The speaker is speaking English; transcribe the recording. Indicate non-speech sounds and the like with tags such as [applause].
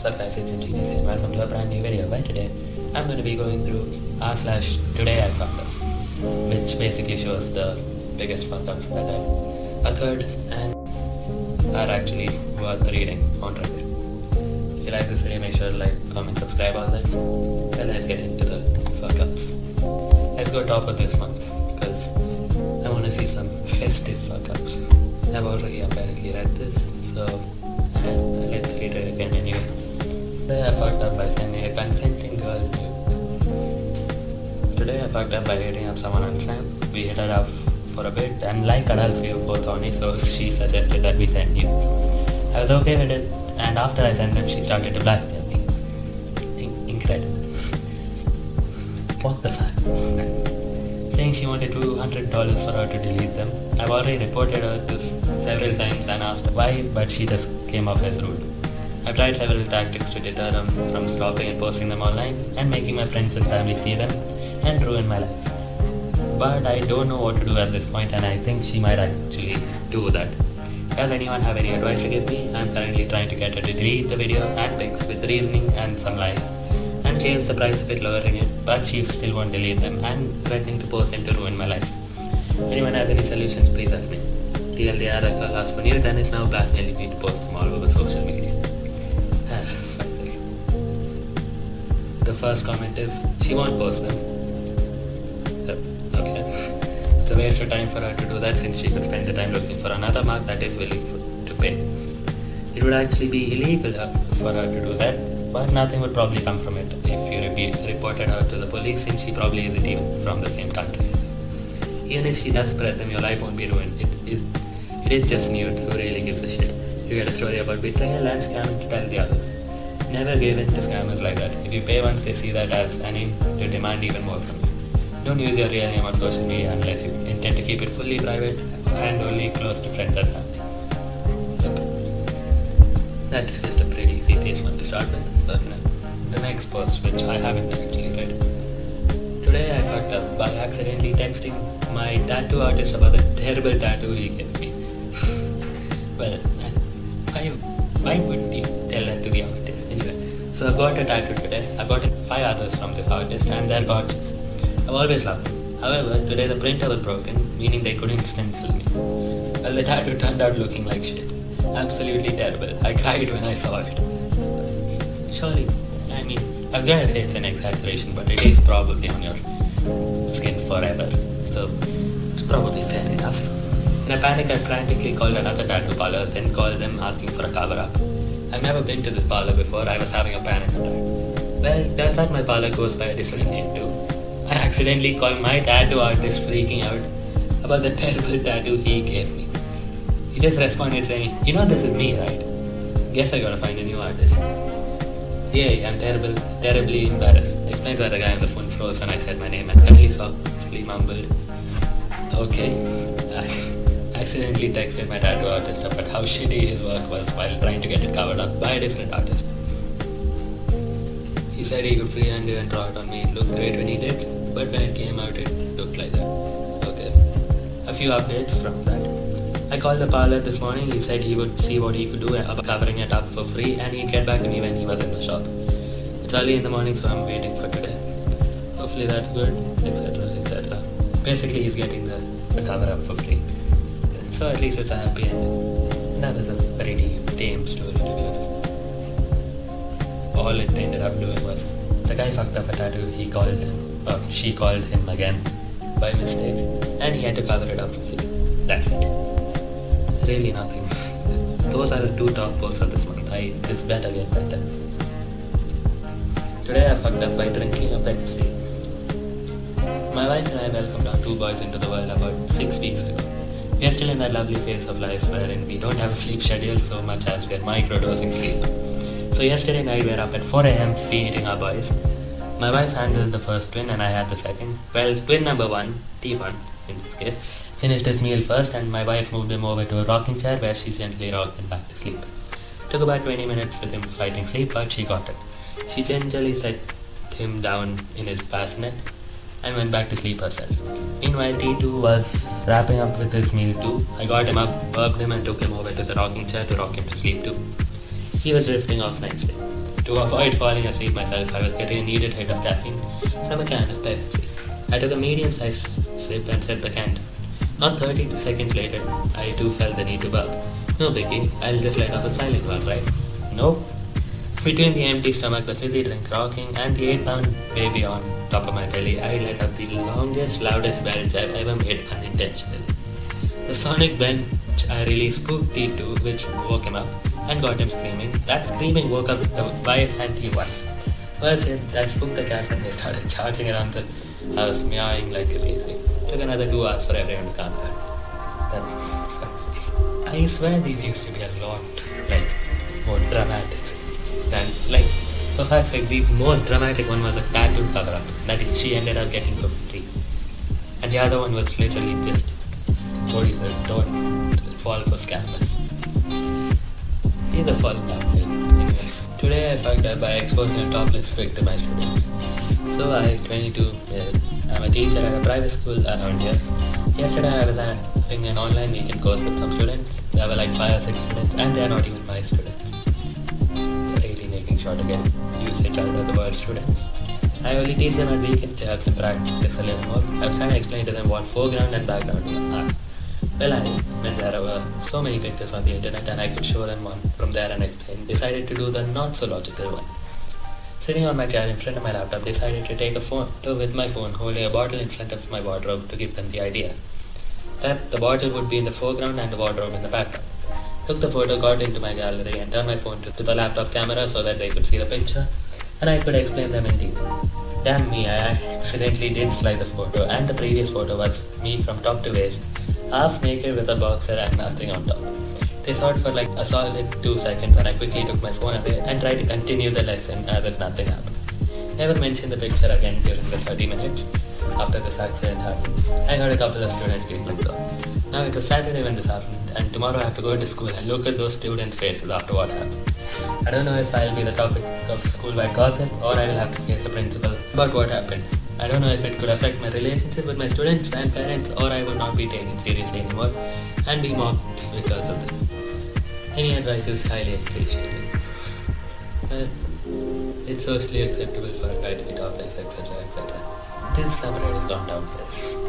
What's up guys, it's Genius here. Welcome to a brand new video. Where today I'm going to be going through r slash today I fucked up, which basically shows the biggest fuck ups that have occurred and are actually worth reading on Reddit. If you like this video, make sure to like, comment, subscribe, all that. And let's get into the fuck ups. Let's go top of this month because I want to see some festive fuck ups. I've already apparently read this, so let's read it again anyway. Today I fucked up by sending a consenting girl nude. Today I fucked up by hitting up someone on Snap. We hit it up for a bit, and like adults, we were both horny, so she suggested that we send you. I was okay with it, and after I sent them, she started to blackmail me. In- incredible. what the fuck? Saying she wanted $200 for her to delete them. I've already reported her this several times and asked why, but she just came off as rude. I've tried several tactics to deter them from stopping and posting them online and making my friends and family see them and ruin my life. But I don't know what to do at this point and I think she might actually do that. Does anyone have any advice to give me? I'm currently trying to get her to delete the video and pics with reasoning and some lies and change the price of it lowering it, but she still won't delete them and threatening to post them to ruin my life. Anyone has any solutions, please help me. TLDR, asked for new and is now blackmailing me to post them all over social media. [laughs] The first comment is, she won't post them. Okay. It's a waste of time for her to do that since she could spend the time looking for another mark that is willing for, to pay. It would actually be illegal uh, for her to do that, but nothing would probably come from it if you re- reported her to the police since she probably isn't even from the same country. Even if she does spread them, your life won't be ruined. It is, it is just nude. Who really gives a shit? You get a story about betrayal and scam to tell the others. Never give in to scammers like that. If you pay once, they see that as an in to demand even more from you. Don't use your real name on social media unless you intend to keep it fully private and only close to friends and family. That is just a pretty serious one to start with. Okay. The next post, which I haven't actually read. Today I fucked up by accidentally texting my tattoo artist about the terrible tattoo he gave me. [laughs] well, why, would you tell that to the artist anyway? So I've got a tattoo today. I've gotten five others from this artist and they're gorgeous. I've always loved them. However, today the printer was broken, meaning they couldn't stencil me. Well, the tattoo turned out looking like shit. Absolutely terrible. I cried when I saw it. Surely, I mean, I'm gonna say it's an exaggeration, but it is probably on your skin forever. So, it's probably fair enough. In a panic, I frantically called another tattoo parlor, then called them asking for a cover up. I've never been to this parlor before, I was having a panic attack. Well, turns out my parlor goes by a different name too. I accidentally called my tattoo artist freaking out about the terrible tattoo he gave me. He just responded saying, You know this is me, right? Guess I gotta find a new artist. Yay, I'm terrible, terribly embarrassed. Explains why the guy on the phone froze when I said my name and kindly softly mumbled. Okay. Accidentally texted my tattoo artist about how shitty his work was while trying to get it covered up by a different artist. He said he could freehand it and draw it on me. It looked great when he did, but when it came out, it looked like that. Okay. A few updates from that. I called the parlor this morning. He said he would see what he could do about covering it up for free and he'd get back to me when he was in the shop. It's early in the morning, so I'm waiting for today. Hopefully that's good, etc. etc. Basically, he's getting the, the cover up for free. So at least it's a happy ending. That was a pretty tame story to honest all it ended up doing was the guy fucked up a tattoo. He called, or she called him again by mistake, and he had to cover it up for free. That's it. Really nothing. [laughs] Those are the two top posts of this month. I this better get better. Today I fucked up by drinking a Pepsi. My wife and I welcomed our two boys into the world about six weeks ago. We are still in that lovely phase of life wherein we don't have a sleep schedule so much as we are microdosing sleep. So yesterday night we were up at 4 a.m. feeding our boys. My wife handled the first twin and I had the second. Well, twin number one, T1 in this case, finished his meal first and my wife moved him over to a rocking chair where she gently rocked him back to sleep. Took about 20 minutes with him fighting sleep, but she got it. She gently set him down in his bassinet and went back to sleep herself. Meanwhile, T2 was wrapping up with his meal too. I got him up, burped him, and took him over to the rocking chair to rock him to sleep too. He was drifting off nicely. To avoid falling asleep myself, I was getting a needed hit of caffeine from a can of Pepsi. I took a medium sized sip and set the can down. Not 30 seconds later, I too felt the need to burp. No biggie, I'll just let off a silent one, right? Nope. Between the empty stomach, the fizzy drink rocking, and the 8 pound baby on top of my belly, I let out the longest, loudest belch I've ever made unintentionally. The sonic belch I released spooked T2, which woke him up and got him screaming. That screaming woke up the wife and T1. Worse yet, that spooked the cats and they started charging around the house, meowing like crazy. Took another two hours for everyone to calm down. That's fancy. I swear these used to be a lot, like, more dramatic than, like, for sake, the most dramatic one was a tattoo cover up that she ended up getting for free. And the other one was literally just, call it, don't fall for scammers. These are. Anyway, today I fucked up by exposing a topless pic to my students. So I, 22, uh, I'm a teacher at a private school around here. Yesterday I was having an online weekend course with some students. There were like 5 or 6 students and they are not even my students. Making sure to get usage out of the word students. I only teach them at weekend uh, to help them practice a little more. I was trying to explain to them what foreground and background are. Well, I, when there were so many pictures on the internet and I could show them one from there and explain, decided to do the not so logical one. Sitting on my chair in front of my laptop, decided to take a photo with my phone holding a bottle in front of my wardrobe to give them the idea that the bottle would be in the foreground and the wardrobe in the background. Took the photo, got into my gallery, and turned my phone to, to the laptop camera so that they could see the picture and I could explain them in detail. Damn me, I accidentally did slide the photo, and the previous photo was me from top to waist, half naked with a boxer and nothing on top. They saw it for like a solid two seconds, and I quickly took my phone away and tried to continue the lesson as if nothing happened. Never mentioned the picture again during the 30 minutes after this accident happened. I got a couple of students giggling though. Now it was Saturday when this happened, and tomorrow I have to go to school and look at those students' faces after what happened. I don't know if I'll be the topic of school-wide gossip or I will have to face the principal about what happened. I don't know if it could affect my relationship with my students and parents or I would not be taken seriously anymore and be mocked because of this. Any advice is highly appreciated. Well, it's socially acceptable for a guy to be topless, etc., etc. This subreddit has gone downhill.